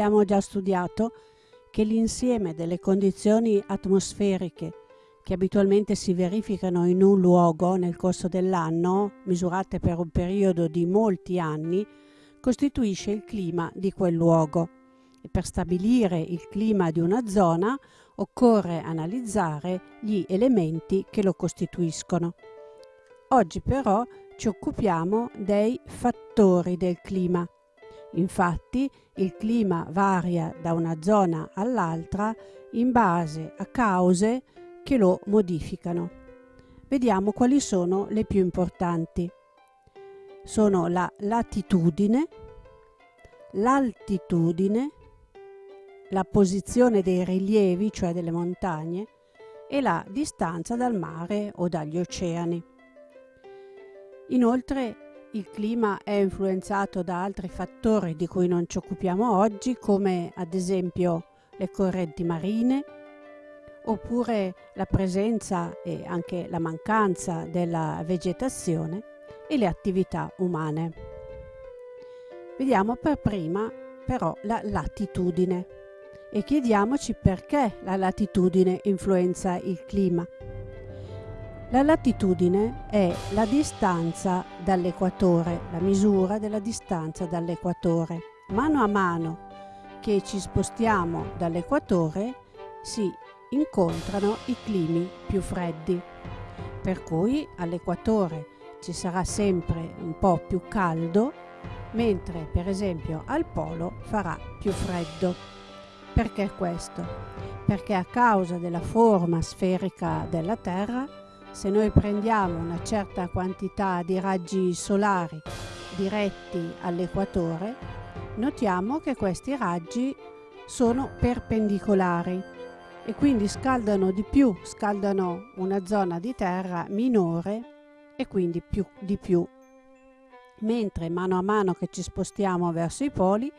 abbiamo già studiato che l'insieme delle condizioni atmosferiche che abitualmente si verificano in un luogo nel corso dell'anno, misurate per un periodo di molti anni, costituisce il clima di quel luogo. E per stabilire il clima di una zona occorre analizzare gli elementi che lo costituiscono. Oggi però ci occupiamo dei fattori del clima. Infatti il clima varia da una zona all'altra in base a cause che lo modificano. Vediamo quali sono le più importanti. Sono la latitudine, l'altitudine, la posizione dei rilievi, cioè delle montagne, e la distanza dal mare o dagli oceani. Inoltre il clima è influenzato da altri fattori di cui non ci occupiamo oggi, come ad esempio le correnti marine, oppure la presenza e anche la mancanza della vegetazione e le attività umane. Vediamo per prima però la latitudine e chiediamoci perché la latitudine influenza il clima. La latitudine è la distanza dall'equatore, la misura della distanza dall'equatore. Mano a mano che ci spostiamo dall'equatore si incontrano i climi più freddi, per cui all'equatore ci sarà sempre un po' più caldo, mentre per esempio al polo farà più freddo. Perché questo? Perché a causa della forma sferica della Terra, se noi prendiamo una certa quantità di raggi solari diretti all'equatore, notiamo che questi raggi sono perpendicolari e quindi scaldano di più, scaldano una zona di terra minore e quindi più di più. Mentre mano a mano che ci spostiamo verso i poli,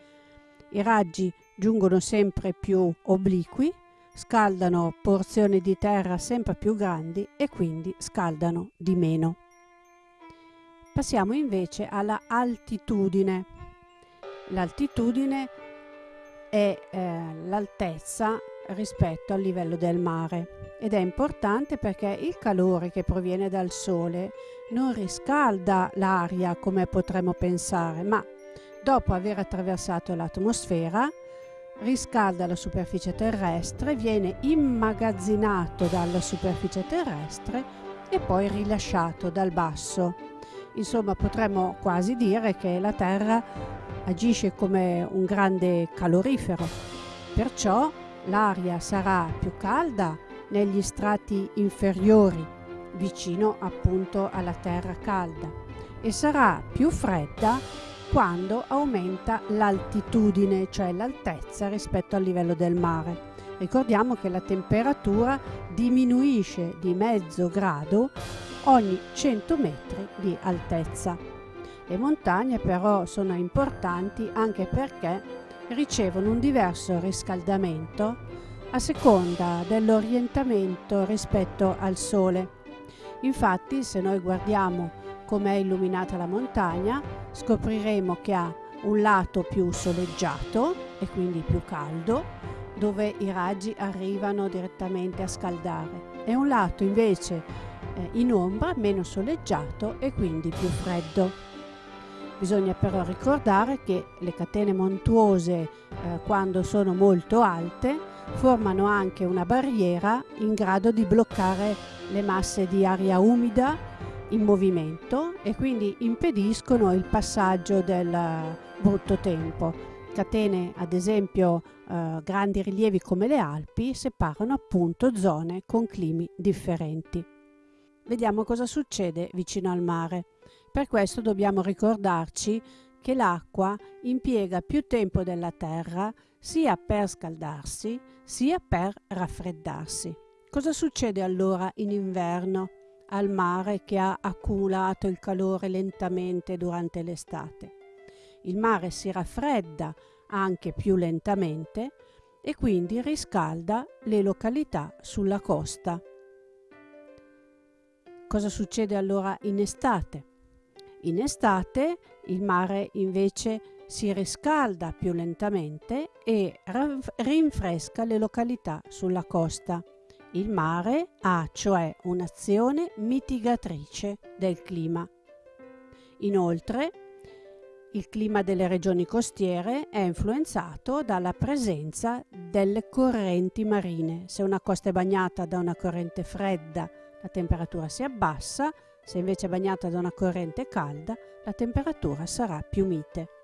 i raggi giungono sempre più obliqui, scaldano porzioni di terra sempre più grandi e quindi scaldano di meno. Passiamo invece alla altitudine. L'altitudine è eh, l'altezza rispetto al livello del mare ed è importante perché il calore che proviene dal sole non riscalda l'aria come potremmo pensare, ma dopo aver attraversato l'atmosfera riscalda la superficie terrestre, viene immagazzinato dalla superficie terrestre e poi rilasciato dal basso. Insomma, potremmo quasi dire che la Terra agisce come un grande calorifero. Perciò l'aria sarà più calda negli strati inferiori, vicino appunto alla terra calda, e sarà più fredda quando aumenta l'altitudine, cioè l'altezza rispetto al livello del mare. Ricordiamo che la temperatura diminuisce di mezzo grado ogni 100 metri di altezza. Le montagne però sono importanti anche perché ricevono un diverso riscaldamento a seconda dell'orientamento rispetto al Sole. Infatti, se noi guardiamo com'è illuminata la montagna, scopriremo che ha un lato più soleggiato e quindi più caldo, dove i raggi arrivano direttamente a scaldare, e un lato invece eh, in ombra, meno soleggiato e quindi più freddo. Bisogna però ricordare che le catene montuose, eh, quando sono molto alte, formano anche una barriera in grado di bloccare le masse di aria umida in movimento e quindi impediscono il passaggio del brutto tempo. Catene, ad esempio, eh, grandi rilievi come le Alpi, separano appunto zone con climi differenti. Vediamo cosa succede vicino al mare. Per questo dobbiamo ricordarci che l'acqua impiega più tempo della terra sia per scaldarsi sia per raffreddarsi. Cosa succede allora in inverno al mare che ha accumulato il calore lentamente durante l'estate? Il mare si raffredda anche più lentamente e quindi riscalda le località sulla costa. Cosa succede allora in estate? In estate il mare invece si riscalda più lentamente e rinfresca le località sulla costa. Il mare ha cioè un'azione mitigatrice del clima. Inoltre, il clima delle regioni costiere è influenzato dalla presenza delle correnti marine. Se una costa è bagnata da una corrente fredda, la temperatura si abbassa, se invece è bagnata da una corrente calda, la temperatura sarà più mite.